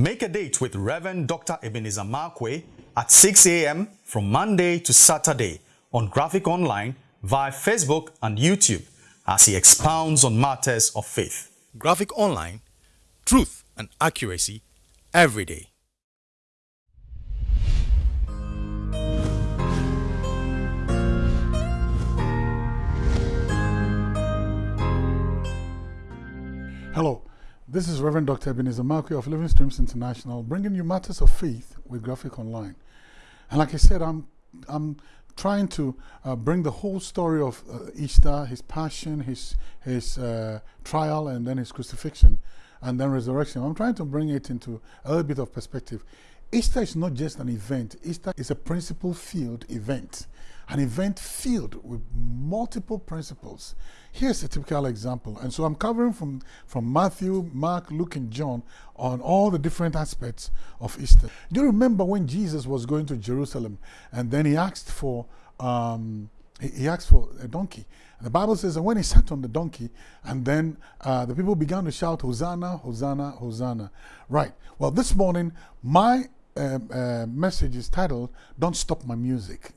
Make a date with Reverend Dr. Ebenezer Markwei at 6 a.m. from Monday to Saturday on Graphic Online via Facebook and YouTube as he expounds on matters of faith. Graphic Online, truth and accuracy every day. This is Reverend Dr. Ebenezer Markwei of Living Streams International, bringing you matters of faith with Graphic Online. And like I said, I'm, I'm trying to uh, bring the whole story of uh, Easter, his passion, his, his uh, trial, and then his crucifixion, and then resurrection. I'm trying to bring it into a little bit of perspective. Easter is not just an event, Easter is a principle filled event an event filled with multiple principles. Here's a typical example. And so I'm covering from, from Matthew, Mark, Luke, and John on all the different aspects of Easter. Do you remember when Jesus was going to Jerusalem and then he asked for, um, he, he asked for a donkey. And the Bible says, and when he sat on the donkey, and then uh, the people began to shout, Hosanna, Hosanna, Hosanna. Right. Well, this morning, my uh, uh, message is titled, Don't Stop My Music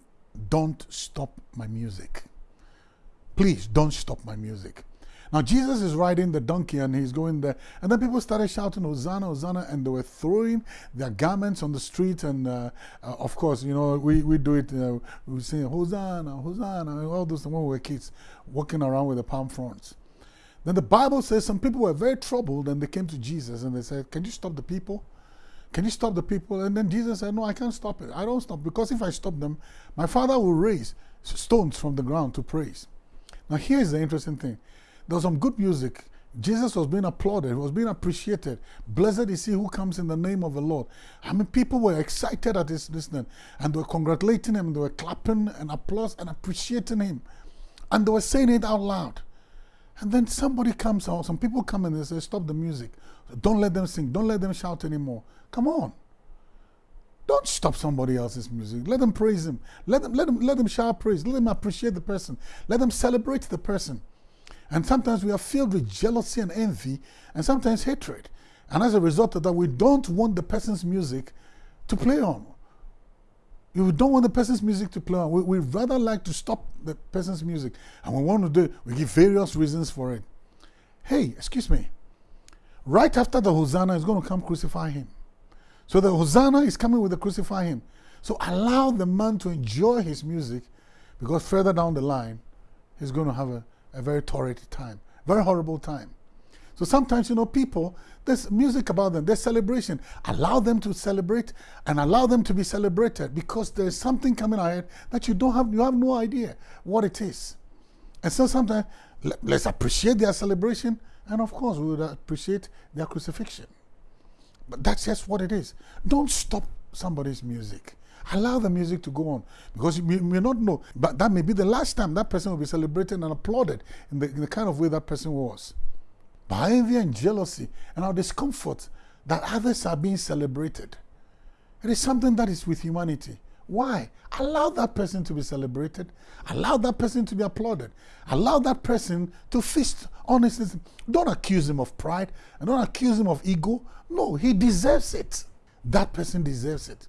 don't stop my music. Please don't stop my music. Now, Jesus is riding the donkey and he's going there. And then people started shouting, Hosanna, Hosanna, and they were throwing their garments on the street. And uh, uh, of course, you know, we, we do it, uh, we sing Hosanna, Hosanna, all those when we were kids, walking around with the palm fronds. Then the Bible says some people were very troubled and they came to Jesus and they said, Can you stop the people? Can you stop the people? And then Jesus said, No, I can't stop it. I don't stop because if I stop them, my Father will raise stones from the ground to praise. Now, here's the interesting thing there was some good music. Jesus was being applauded, he was being appreciated. Blessed is he who comes in the name of the Lord. I mean, people were excited at his listening and they were congratulating him, they were clapping and applause and appreciating him. And they were saying it out loud. And then somebody comes out, some people come and they say, Stop the music. Don't let them sing. Don't let them shout anymore. Come on. Don't stop somebody else's music. Let them praise him. Let them, let them, let them shout praise. Let them appreciate the person. Let them celebrate the person. And sometimes we are filled with jealousy and envy and sometimes hatred. And as a result of that, we don't want the person's music to play on. We don't want the person's music to play on. We, would rather like to stop the person's music. And we want to do it. We give various reasons for it. Hey, excuse me. Right after the Hosanna is going to come crucify him. So the Hosanna is coming with the crucify him. So allow the man to enjoy his music because further down the line, he's going to have a, a very torrid time, very horrible time. So sometimes, you know, people, there's music about them, there's celebration. Allow them to celebrate and allow them to be celebrated because there's something coming ahead that you don't have, you have no idea what it is. And so sometimes, let's appreciate their celebration and of course, we would appreciate their crucifixion. But that's just what it is. Don't stop somebody's music. Allow the music to go on because you may not know, but that may be the last time that person will be celebrated and applauded in the, in the kind of way that person was. By envy and jealousy and our discomfort that others are being celebrated. It is something that is with humanity. Why? Allow that person to be celebrated. Allow that person to be applauded. Allow that person to feast on his. Don't accuse him of pride and don't accuse him of ego. No, he deserves it. That person deserves it.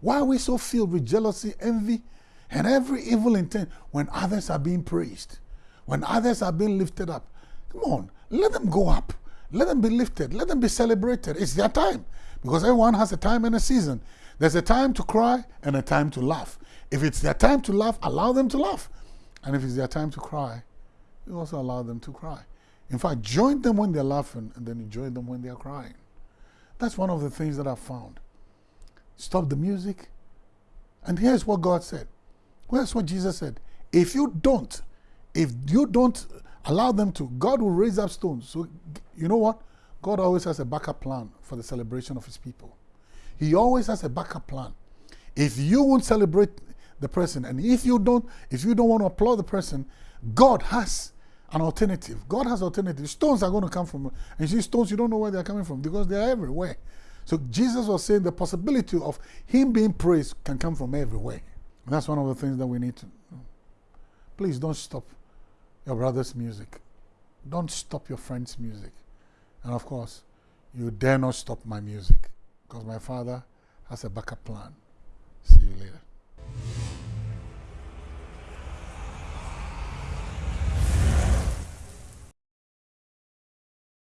Why are we so filled with jealousy, envy, and every evil intent when others are being praised? When others are being lifted up? Come on, let them go up. Let them be lifted. Let them be celebrated. It's their time. Because everyone has a time and a season. There's a time to cry and a time to laugh. If it's their time to laugh, allow them to laugh. And if it's their time to cry, you also allow them to cry. In fact, join them when they're laughing and then enjoy them when they're crying. That's one of the things that I've found. Stop the music. And here's what God said. Here's what Jesus said. If you don't, if you don't allow them to, God will raise up stones. So, you know what? God always has a backup plan for the celebration of his people. He always has a backup plan. If you won't celebrate the person, and if you don't, if you don't want to applaud the person, God has an alternative. God has alternative. Stones are going to come from, and see stones, you don't know where they're coming from because they're everywhere. So Jesus was saying the possibility of him being praised can come from everywhere. That's one of the things that we need to. Please don't stop your brother's music. Don't stop your friend's music. And of course, you dare not stop my music. because my father has a backup plan. See you later.